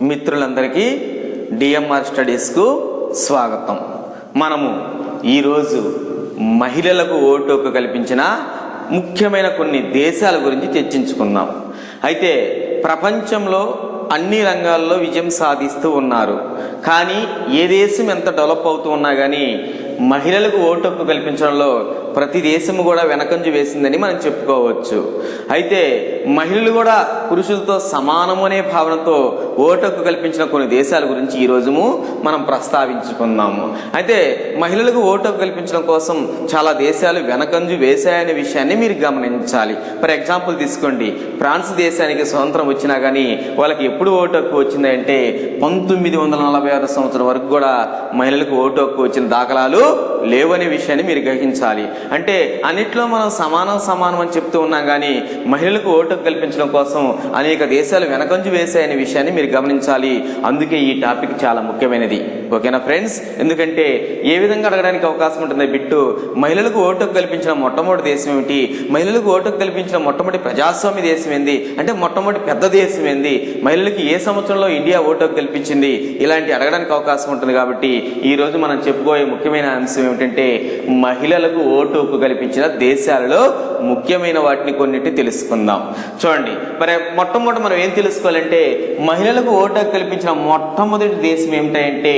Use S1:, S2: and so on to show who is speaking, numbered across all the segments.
S1: మిత్రులందరికీ డిఎంఆర్ స్టడీస్కు స్వాగతం. మనము ఈరోజు మహిళలకు ఓటు హక్కు కల్పించిన ముఖ్యమైన కొన్ని దేశాల గురించి చర్చించుకుందాం. అయితే ప్రపంచంలో అన్ని రంగాల్లో విజయం సాధిస్తూ ఉన్నారు. కానీ ఏ దేశం ఎంత డెవలప్ అవుతూ ఉన్నా కానీ మహిళలకు ఓటు హక్కు కల్పించడంలో ప్రతి దేశము కూడా వెనకంజు వేసిందని మనం చెప్పుకోవచ్చు. అయితే మహిళలు కూడా పురుషులతో సమానము అనే భావనతో ఓటు హక్కు కల్పించిన కొన్ని దేశాల గురించి ఈ రోజుము మనం ప్రస్తావించుకుందాము. అయితే మహిళలకు ఓటు హక్కు కల్పించడం కోసం చాలా దేశాలు వెనకంజు వేశాయనే విషయాన్ని మీరు గమనించాలి. ఫర్ ఎగ్జాంపుల్ తీసుకోండి. ఫ్రాన్స్ దేశానికి స్వతంత్రం వచ్చినా కానీ వాళ్ళకి ఎప్పుడు ఓటు హక్కు వచ్చిందంటే పంతొమ్మిది వందల నలభై ఆరు సంవత్సరం వరకు కూడా మహిళలకు ఓటు హక్కు వచ్చిన దాఖలాలు లేవనే విషయాన్ని మీరు గ్రహించాలి. అంటే అన్నిట్లో మనం సమానం సమానం అని చెప్తూ ఉన్నాం కానీ మహిళలకు ఓటు కల్పించడం కోసం అనేక దేశాలు వెనకంజు వేశాయనే విషయాన్ని మీరు గమనించాలి. అందుకే ఈ టాపిక్ చాలా ముఖ్యమైనది. ఓకేనా ఫ్రెండ్స్? ఎందుకంటే ఏ విధంగా అడగడానికి అవకాశం ఉంటుంది బిట్టు మహిళలకు ఓటు కల్పించిన మొట్టమొదటి దేశం ఏమిటి? మహిళలకు ఓటు కల్పించిన మొట్టమొదటి ప్రజాస్వామ్య దేశం ఏంది? అంటే మొట్టమొదటి పెద్ద దేశం ఏంది? మహిళలకు ఏ సంవత్సరంలో ఇండియా ఓటు కల్పించింది? ఇలాంటి అడగడానికి అవకాశం ఉంటుంది కాబట్టి ఈ రోజు మనం చెప్పుకోయే ముఖ్యమైన అంశం ఏమిటంటే మహిళలకు ఓటు హక్కు కల్పించిన దేశాలలో ముఖ్యమైన వాటిని కొన్నిటి తెలుసుకుందాం. చూడండి మరి మొట్టమొదటి మనం ఏం తెలుసుకోవాలంటే మహిళలకు ఓటు హక్కు కల్పించిన మొట్టమొదటి దేశం ఏమిటంటే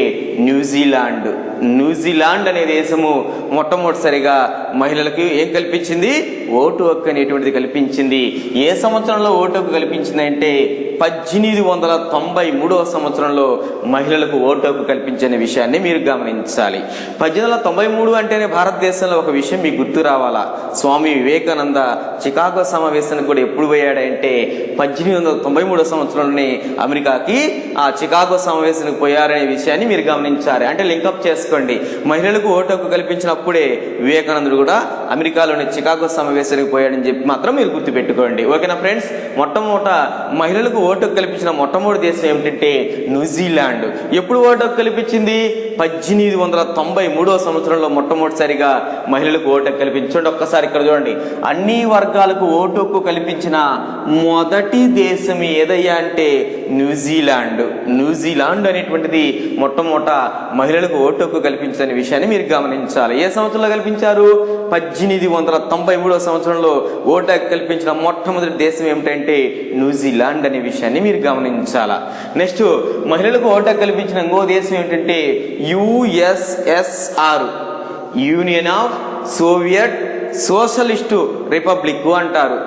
S1: న్యూజిలాండ్. న్యూజిలాండ్ అనే దేశము మొట్టమొదటిసారిగా మహిళలకు ఏం కల్పించింది? ఓటు హక్కు అనేటువంటిది కల్పించింది. ఏ సంవత్సరంలో ఓటు హక్కు కల్పించిందంటే పద్దెనిమిది వందల తొంభై మూడవ సంవత్సరంలో మహిళలకు ఓటు హక్కు కల్పించిన విషయాన్ని మీరు గమనించాలి. పద్దెనిమిది వందల తొంభై మూడు అంటేనే భారతదేశంలో ఒక విషయం మీకు గుర్తు రావాలా? స్వామి వివేకానంద చికాగో సమావేశానికి కూడా ఎప్పుడు పోయాడంటే పద్దెనిమిది వందల తొంభై మూడో సంవత్సరంలోనే అమెరికాకి ఆ చికాగో సమావేశానికి పోయారనే విషయాన్ని మీరు గమనించాలి. అంటే లింకప్ చేసుకోండి. మహిళలకు ఓటు హక్కు కల్పించినప్పుడే వివేకానందుడు కూడా అమెరికాలోని చికాగో సమావేశానికి పోయాడని చెప్పి మాత్రం మీరు గుర్తుపెట్టుకోండి. ఓకేనా ఫ్రెండ్స్? మొట్టమొదట మహిళలకు ఓటు కల్పించిన మొట్టమొదటి దేశం ఏమిటంటే న్యూజిలాండ్. ఎప్పుడు ఓటు హక్కు కల్పించింది? పద్దెనిమిది వందల తొంభై మూడో సంవత్సరంలో మొట్టమొదటిసారిగా మహిళలకు ఓటు హక్కు కల్పించండి. ఒక్కసారి ఇక్కడ చూడండి. అన్ని వర్గాలకు ఓటు హక్కు కల్పించిన మొదటి దేశం ఏదయ్యా అంటే న్యూజిలాండ్. న్యూజిలాండ్ అనేటువంటిది మొట్టమొదట మహిళలకు ఓటు హక్కు కల్పించిన విషయాన్ని మీరు గమనించాలి. ఏ సంవత్సరంలో కల్పించారు? పద్దెనిమిది వందల తొంభై మూడో సంవత్సరంలో ఓటు హక్కు కల్పించిన మొట్టమొదటి దేశం ఏమిటంటే న్యూజిలాండ్ అనే విషయాన్ని మీరు గమనించాలా? నెక్స్ట్ మహిళలకు ఓటు హక్కు కల్పించిన ఇంకో దేశం ఏమిటంటే USSR. Union of Soviet Socialist Republic అంటారు.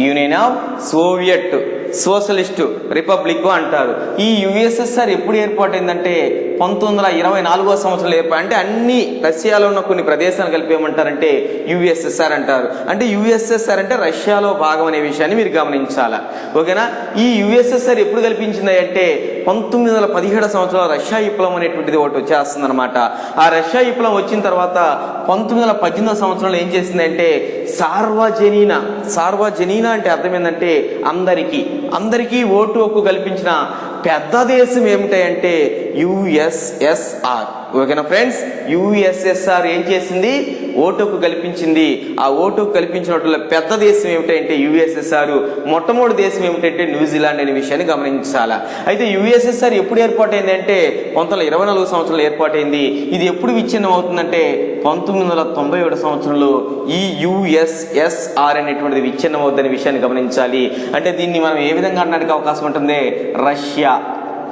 S1: Union of Soviet. Socialist Republic అంటారు. ఈ యుఎస్ఎస్ఆర్ ఎప్పుడు ఏర్పాటైందంటే పంతొమ్మిది వందల ఇరవై నాలుగో సంవత్సరంలో ఏర్పాటు అంటే అన్ని రష్యాలో ఉన్న కొన్ని ప్రదేశాలు కలిపి ఏమంటారంటే యుఎస్ఎస్ఆర్ అంటారు. అంటే యుఎస్ఎస్ఆర్ అంటే రష్యాలో భాగం అనే విషయాన్ని మీరు గమనించాలా? ఓకేనా? ఈ యుఎస్ఎస్ఆర్ ఎప్పుడు కల్పించింది అంటే పంతొమ్మిది వందల పదిహేడు సంవత్సరంలో రష్యా విప్లవం అనేటువంటిది ఒకటి వచ్చేస్తుంది అనమాట ఆ రష్యా విప్లవం వచ్చిన తర్వాత పంతొమ్మిది వందల పద్దెనిమిదో సంవత్సరంలో ఏం చేసిందంటే సార్వజనీన సార్వజనీన అంటే అర్థం ఏంటంటే అందరికీ అందరికీ ఓటు హక్కు కల్పించిన పెద్ద దేశం ఏమిటంటే యుఎస్ఎస్ఆర్ ఓకేనా ఫ్రెండ్స్ యుఎస్ఎస్ఆర్ ఏం చేసింది? ఓటుకు కల్పించింది. ఆ ఓటుకు కల్పించినట్లు పెద్ద దేశం ఏమిటంటే యుఎస్ఎస్ఆర్. మొట్టమొదటి దేశం ఏమిటంటే న్యూజిలాండ్ అనే విషయాన్ని గమనించాలా. అయితే యుఎస్ఎస్ఆర్ ఎప్పుడు ఏర్పాటైంది అంటే పంతొమ్మిది ఇరవై నాలుగు సంవత్సరంలో ఏర్పాటైంది. ఇది ఎప్పుడు విచ్ఛిన్నం అవుతుందంటే పంతొమ్మిది వందల తొంభై ఏడు సంవత్సరంలో ఈ యుఎస్ఎస్ఆర్ అనేటువంటిది విచ్ఛిన్నం అవుతుందనే విషయాన్ని గమనించాలి. అంటే దీన్ని మనం ఏ విధంగా అనడానికి అవకాశం ఉంటుంది రష్యా.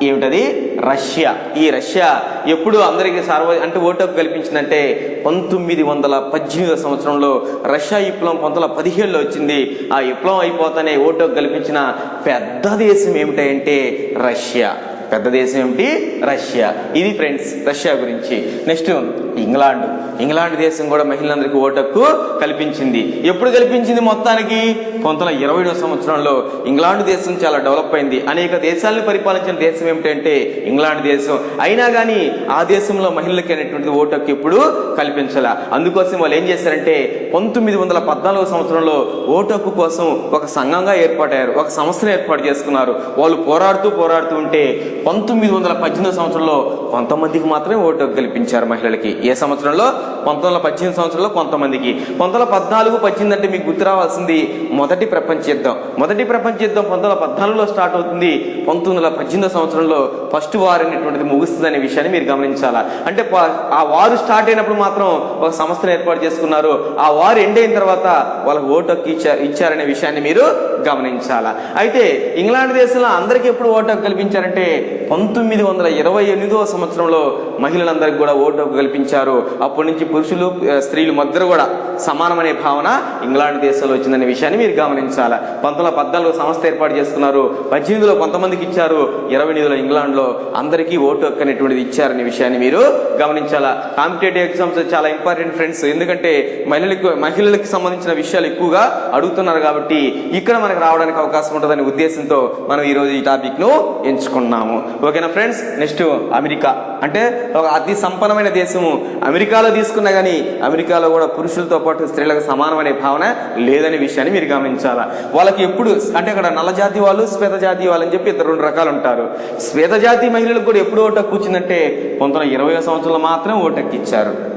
S1: ఏమిటది? రష్యా. ఈ రష్యా ఎప్పుడు అందరికీ సార్వ అంటే ఓటు కల్పించిందంటే పంతొమ్మిది వందల పద్దెనిమిదో సంవత్సరంలో రష్యా విప్లవం పంతొమ్మిది వందల పదిహేడులో వచ్చింది. ఆ విప్లవం అయిపోతానే ఓటు కల్పించిన పెద్ద దేశం ఏమిటంటే రష్యా. పెద్ద దేశం ఏమిటి? రష్యా. ఇది ఫ్రెండ్స్ రష్యా గురించి. Next England. ఇంగ్లాండ్ దేశం కూడా మహిళలందరికీ ఓటు హక్కు కల్పించింది. ఎప్పుడు కల్పించింది మొత్తానికి? పంతొమ్మిది వందల ఇరవై సంవత్సరంలో ఇంగ్లాండ్ దేశం చాలా డెవలప్ అయింది. అనేక దేశాలను పరిపాలించిన దేశం ఏమిటంటే ఇంగ్లాండ్ దేశం. అయినా కానీ ఆ దేశంలో మహిళలకి అనేటువంటిది ఓటు హక్కు ఎప్పుడు కల్పించాల. అందుకోసం వాళ్ళు ఏం చేశారంటే పంతొమ్మిది వందల పద్నాలుగు సంవత్సరంలో ఓటు హక్కు కోసం ఒక సంఘంగా ఏర్పాటయ్యారు. ఒక సంస్థను ఏర్పాటు చేసుకున్నారు. వాళ్ళు పోరాడుతూ పోరాడుతూ ఉంటే పంతొమ్మిది వందల పద్దెనిమిది సంవత్సరంలో కొంతమందికి మాత్రమే ఓటు హక్కు కల్పించారు మహిళలకి. ఏ సంవత్సరంలో? పంతొమ్మిది వందల పద్దెనిమిది సంవత్సరంలో కొంతమందికి. పంతొమ్మిది వందల పద్నాలుగు పద్దెనిమిది అంటే మీకు గుర్తు రావాల్సింది మొదటి మొదటి ప్రపంచ యుద్ధం. మొదటి ప్రపంచ యుద్ధం పంతొమ్మిది పద్నాలుగులో స్టార్ట్ అవుతుంది. పంతొమ్మిది వందల పద్దెనిమిదో సంవత్సరంలో ఫస్ట్ వార్ అనేటువంటిది ముగుస్తుంది అనే విషయాన్ని మీరు గమనించాలా? అంటే ప- ఆ వారు స్టార్ట్ అయినప్పుడు మాత్రం ఒక సంస్థను ఏర్పాటు చేసుకున్నారు. ఆ వారు ఎండ్ అయిన తర్వాత వాళ్ళకి ఓటు ఇచ్చారనే విషయాన్ని మీరు గమనించాలా? అయితే ఇంగ్లాండ్ దేశంలో అందరికీ ఎప్పుడు ఓటు హక్కు కల్పించారంటే పంతొమ్మిది వందల ఇరవై ఎనిమిదో సంవత్సరంలో మహిళలందరికీ కూడా ఓటు హక్కు కల్పించారు. అప్పటి నుంచి పురుషులు స్త్రీలు మధ్య కూడా సమానమనే భావన ఇంగ్లాండ్ దేశంలో వచ్చిందనే విషయాన్ని మీరు గమనించాలి? పంతొమ్మిది వందల పద్నాలుగు సంస్థ ఏర్పాటు చేసుకున్నారు. పద్దెనిమిదిలో కొంతమందికి ఇచ్చారు. ఇరవై ఎనిమిదిలో ఇంగ్లాండ్లో అందరికీ ఓటు హక్కు అనేటువంటిది ఇచ్చారనే విషయాన్ని మీరు గమనించాలా? కాంపిటేటివ్ ఎగ్జామ్స్ చాలా ఇంపార్టెంట్ ఫ్రెండ్స్. ఎందుకంటే మహిళలకు మహిళలకు సంబంధించిన విషయాలు ఎక్కువగా అడుగుతున్నారు కాబట్టి ఇక్కడ మన మనకు రావడానికి అవకాశం ఉంటుందనే ఉద్దేశంతో మనం ఈ రోజు ఈ టాపిక్ను ఎంచుకున్నాము. ఓకేనా ఫ్రెండ్స్? Next America. అంటే ఒక అతి సంపన్నమైన దేశము. అమెరికాలో తీసుకున్నా కానీ అమెరికాలో కూడా పురుషులతో పాటు స్త్రీలకు సమానమనే భావన లేదనే విషయాన్ని మీరు గమనించాలా? వాళ్ళకి ఎప్పుడు అంటే అక్కడ నల్ల జాతి వాళ్ళు శ్వేత జాతి వాళ్ళు అని చెప్పి ఇద్దరు రెండు రకాలు ఉంటారు. శ్వేత జాతి మహిళలకు కూడా ఎప్పుడు ఓటు హక్కు వచ్చిందంటే పంతొమ్మిది ఇరవై సంవత్సరంలో మాత్రం ఓటు హక్కు ఇచ్చారు.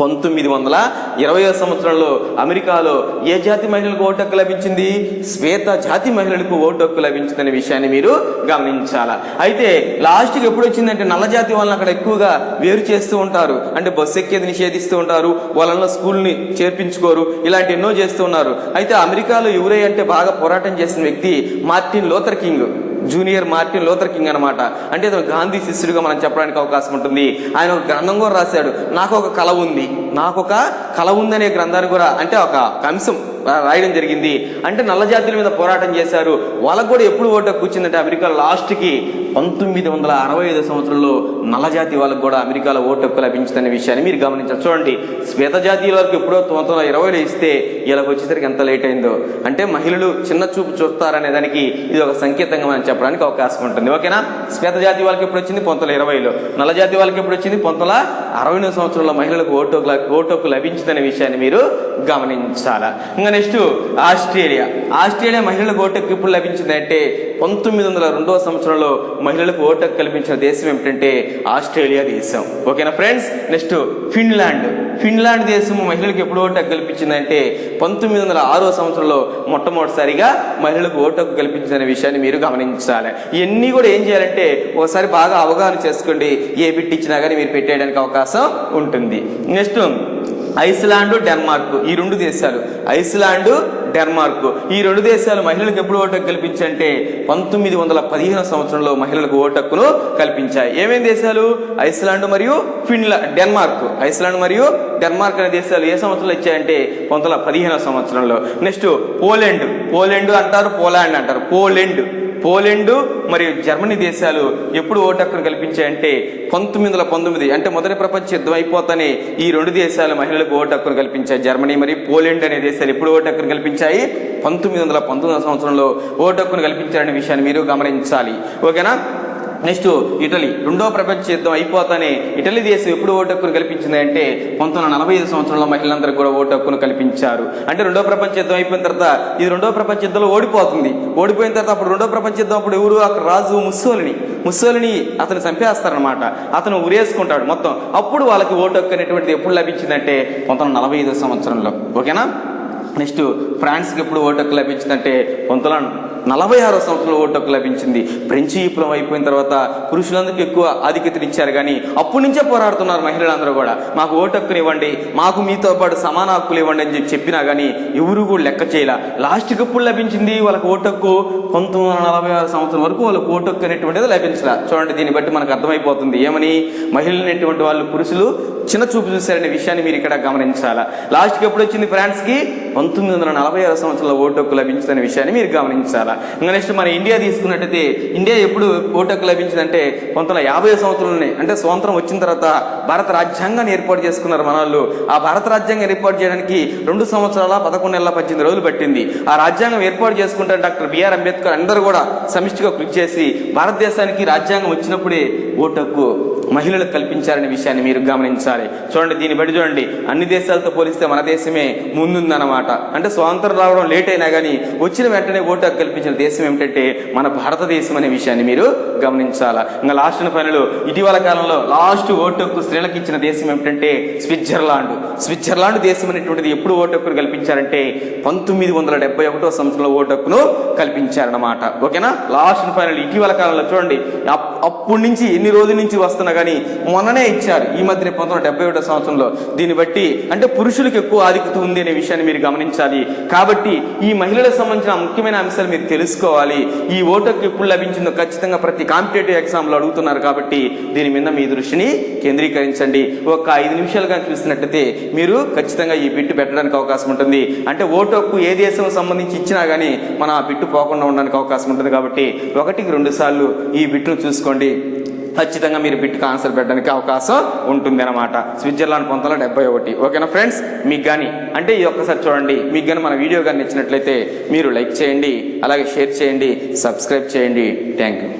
S1: పంతొమ్మిది వందల ఇరవై సంవత్సరంలో అమెరికాలో ఏ జాతి మహిళలకు ఓటు హక్కు లభించింది? శ్వేత జాతి మహిళలకు ఓటు హక్కు లభించిందనే విషయాన్ని మీరు గమనించాలా? అయితే లాస్ట్కి ఎప్పుడు వచ్చిందంటే నల్ల జాతి వాళ్ళని అక్కడ ఎక్కువగా వేరు చేస్తూ ఉంటారు. అంటే బస్సు ఎక్కేది నిషేధిస్తూ ఉంటారు. వాళ్ళ స్కూల్ని చేర్పించుకోరు. ఇలాంటి ఎన్నో చేస్తూ ఉన్నారు. అయితే అమెరికాలో ఎవరై అంటే బాగా పోరాటం చేసిన వ్యక్తి Martin Luther King. Junior Martin Luther King అనమాట అంటే అతను గాంధీ శిష్యుడిగా మనం చెప్పడానికి అవకాశం ఉంటుంది. ఆయన ఒక గ్రంథం కూడా రాశాడు. నాకు ఒక కళ ఉంది. నాకు ఒక కళ ఉందనే గ్రంథాన్ని కూడా అంటే ఒక అంశం రాయడం జరిగింది. అంటే నల్ల జాతుల మీద పోరాటం చేశారు. వాళ్ళకు కూడా ఎప్పుడు ఓటు కూర్చుందంటే అమెరికా లాస్ట్కి పంతొమ్మిది వందల అరవై ఐదు సంవత్సరంలో నల్ల జాతి వాళ్ళకు కూడా అమెరికాలో ఓటు హక్కు లభించిందనే విషయాన్ని మీరు గమనించారు చూడండి శ్వేత జాతీయుల వరకు ఎప్పుడో తొమ్మిది వందల ఇరవైలో ఇస్తే వీళ్ళకి వచ్చేసరికి ఎంత లేట్ అయిందో. అంటే మహిళలు చిన్న చూపు చూస్తారనే దానికి ఇది ఒక సంకేతంగా మనం చెప్పడానికి అవకాశం ఉంటుంది. ఓకేనా? శ్వేత జాతి వాళ్ళకి ఎప్పుడు వచ్చింది? పంతొమ్మిది ఇరవైలో. నల్ల జాతి వాళ్ళకి ఎప్పుడు వచ్చింది? పంతొమ్మిది అరవై సంవత్సరంలో మహిళలకు ఓటు ఓటు హక్కు లభించిందనే విషయాన్ని మీరు గమనించాలా. ఇంకా నెక్స్ట్ ఆస్ట్రేలియా. ఆస్ట్రేలియా మహిళలకు ఓటు హక్కు ఎప్పుడు లభించింది అంటే పంతొమ్మిది వందల రెండవ సంవత్సరంలో మహిళలకు ఓటు హక్కు కల్పించిన దేశం ఏమిటంటే ఆస్ట్రేలియా దేశం. ఓకేనా ఫ్రెండ్స్? Next Finland. ఫిన్లాండ్ దేశం మహిళలకు ఎప్పుడు ఓటు హక్కు కల్పించిందంటే పంతొమ్మిది వందల ఆరో సంవత్సరంలో మొట్టమొదటిసారిగా మహిళలకు ఓటు హక్కు కల్పించిందనే విషయాన్ని మీరు గమనించాలి. ఇవన్నీ కూడా ఏం చేయాలంటే ఒకసారి బాగా అవగాహన చేసుకోండి. ఏ బిట్ ఇచ్చినా కానీ మీరు పెట్టేయడానికి అవకాశం ఉంటుంది. Next Iceland Denmark. ఈ రెండు దేశాలు. Iceland Denmark. ఈ రెండు దేశాలు మహిళలకు ఎప్పుడు ఓటు హక్కు కల్పించంటే పంతొమ్మిది వందల పదిహేను సంవత్సరంలో మహిళలకు ఓటు హక్కును కల్పించాయి. ఏమేమి దేశాలు? ఐస్లాండ్ మరియు ఫిన్లా డెన్మార్క్. ఐస్లాండ్ మరియు డెన్మార్క్ అనే దేశాలు ఏ సంవత్సరంలో ఇచ్చాయంటే పంతొమ్మిది వందల సంవత్సరంలో. Next Poland. పోలాండ్ అంటారు పోలాండ్ అంటారు. పోలాండ్. పోలెండు మరియు జర్మనీ దేశాలు ఎప్పుడు ఓటక్కును కల్పించాయంటే పంతొమ్మిది వందల పంతొమ్మిది. అంటే మొదటి ప్రపంచ యుద్ధం అయిపోతానే ఈ రెండు దేశాలు మహిళలకు ఓటక్కును కల్పించాయి. జర్మనీ మరియు పోలెండ్ అనే దేశాలు ఎప్పుడు ఓటక్కును కల్పించాయి? పంతొమ్మిది వందల పంతొమ్మిది సంవత్సరంలో ఓటు హక్కును కల్పించారనే విషయాన్ని మీరు గమనించాలి. ఓకేనా? Next Italy. రెండో ప్రపంచ యుద్ధం అయిపోతానే ఇటలీ దేశం ఎప్పుడు ఓటు హక్కును కల్పించింది అంటే పంతొమ్మిది వందల నలభై ఐదు సంవత్సరంలో మహిళలందరూ కూడా ఓటు హక్కును కల్పించారు. అంటే రెండో ప్రపంచ యుద్ధం అయిపోయిన తర్వాత ఇది రెండో ప్రపంచ యుద్ధంలో ఓడిపోతుంది. ఓడిపోయిన తర్వాత అప్పుడు రెండో ప్రపంచ యుద్ధం అప్పుడు ఎవరు? అక్కడ రాజు ముస్సోలిని. ముస్సోలిని అతను చంపేస్తారనమాట అతను ఉరేసుకుంటాడు మొత్తం. అప్పుడు వాళ్ళకి ఓటు హక్కు అనేటువంటిది ఎప్పుడు లభించిందంటే పంతొమ్మిది వందల నలభై ఐదో సంవత్సరంలో. ఓకేనా? నెక్స్ట్ ఫ్రాన్స్కి ఎప్పుడు ఓటు హక్కు లభించిందంటే పంతొమ్మిది నలభై ఆరో సంవత్సరంలో ఓటు హక్కు లభించింది. ఫ్రెంచి విప్లవం అయిపోయిన తర్వాత పురుషులందరికీ ఎక్కువ ఆధిక్యతనిచ్చారు కానీ అప్పటి నుంచే పోరాడుతున్నారు మహిళలందరూ కూడా. మాకు ఓటు హక్కుని ఇవ్వండి మాకు మీతో పాటు సమాన హక్కులు ఇవ్వండి అని చెప్పి చెప్పినా కానీ ఎవరు కూడా లెక్క చేయాల. లాస్ట్కి ఎప్పుడు లభించింది? వాళ్ళకి ఓటు హక్కు పంతొమ్మిది వందల నలభై ఆరు సంవత్సరం వరకు వాళ్ళకి ఓటు హక్కు అనేటువంటిది లభించలే. చూడండి దీన్ని బట్టి మనకు అర్థమైపోతుంది. ఏమని? మహిళలు అనేటువంటి వాళ్ళు పురుషులు చిన్న చూపు చూశారనే విషయాన్ని మీరు ఇక్కడ గమనించాలా? లాస్ట్కి ఎప్పుడు వచ్చింది ఫ్రాన్స్కి? పంతొమ్మిది వందల నలభై ఆరు సంవత్సరంలో ఓటు హక్కు లభించిందనే విషయాన్ని మీరు గమనించాలా? ఇంకా నెక్స్ట్ మన ఇండియా తీసుకున్నట్టయితే ఇండియా ఎప్పుడు ఓటకు లభించిందంటే పంతొమ్మిది యాభై సంవత్సరంలోనే అంటే స్వాతంత్రం వచ్చిన తర్వాత భారత రాజ్యాంగాన్ని ఏర్పాటు చేసుకున్నారు మన వాళ్ళు ఆ భారత రాజ్యాంగం ఏర్పాటు చేయడానికి రెండు సంవత్సరాల పదకొండు నెలల పద్దెనిమిది రోజులు పట్టింది. ఆ రాజ్యాంగం ఏర్పాటు చేసుకుంటే డాక్టర్ బిఆర్ అంబేద్కర్ అందరూ కూడా సమిష్టిగా కృషి చేసి భారతదేశానికి రాజ్యాంగం వచ్చినప్పుడే ఓటు హక్కు మహిళలకు కల్పించారనే విషయాన్ని మీరు గమనించాలి. చూడండి దీన్ని బట్టి చూడండి. అన్ని దేశాలతో పోలిస్తే మన దేశమే ముందుందన్నమాట. అంటే స్వాతంత్రం రావడం లేట్ అయినా కానీ వచ్చిన వెంటనే ఓటు హక్కు కల్పించిన దేశం ఏమిటంటే మన భారతదేశం అనే విషయాన్ని మీరు గమనించాలా? ఇంకా లాస్ట్ పనులు ఇటీవల కాలంలో లాస్ట్ ఓటు హక్కు స్త్రీలకు ఇచ్చిన దేశం ఏమిటంటే స్విట్జర్లాండ్. స్విట్జర్లాండ్ దేశం అనేటువంటిది ఎప్పుడు ఓటు హక్కును కల్పించారంటే పంతొమ్మిది వందల డెబ్బై ఒకటో సంవత్సరంలో ఓటు హక్కును కల్పించారన్నమాట. ఓకేనా? లాస్ట్ ఫైనల్ ఇటీవల కాలంలో చూడండి. అప్పటి నుంచి ఎన్ని రోజుల నుంచి వస్తున్నా కానీ మొన్ననే ఇచ్చారు. ఈ మధ్య పంతొమ్మిది వందల డెబ్బై ఒకటో సంవత్సరంలో. దీన్ని బట్టి అంటే పురుషులకు ఎక్కువ ఆధిక్యత ఉంది అనే విషయాన్ని మీరు గమనించాలి. కాబట్టి ఈ మహిళలకు సంబంధించిన ముఖ్యమైన అంశాలు మీరు తెలుసుకోవాలి. ఈ ఓటుకు ఎప్పుడు లభించిందో ఖచ్చితంగా ప్రతి కాంపిటేటివ్ ఎగ్జామ్లో అడుగుతున్నారు కాబట్టి దీని మీద మీ దృష్టిని కేంద్రీకరించండి. ఒక ఐదు నిమిషాలుగా చూసినట్టయితే మీరు ఖచ్చితంగా ఈ బిట్టు పెట్టడానికి అవకాశం ఉంటుంది. అంటే ఓటు హక్కు ఏ దేశం సంబంధించి ఇచ్చినా కానీ మన ఆ బిట్టు పోకుండా ఉండడానికి అవకాశం ఉంటుంది కాబట్టి ఒకటికి రెండు సార్లు ఈ బిట్టును చూసుకోండి. ఖచ్చితంగా మీరు బిట్కి ఆన్సర్ పెట్టడానికి అవకాశం ఉంటుంది అనమాట స్విట్జర్లాండ్ పంతొమ్మిది డెబ్బై ఒకటి. ఓకేనా ఫ్రెండ్స్? మీకు కానీ అంటే ఈ ఒక్కసారి చూడండి. మీకు కానీ మన వీడియో కానీ నచ్చినట్లయితే మీరు లైక్ చేయండి అలాగే షేర్ చేయండి సబ్స్క్రైబ్ చేయండి. Thank you.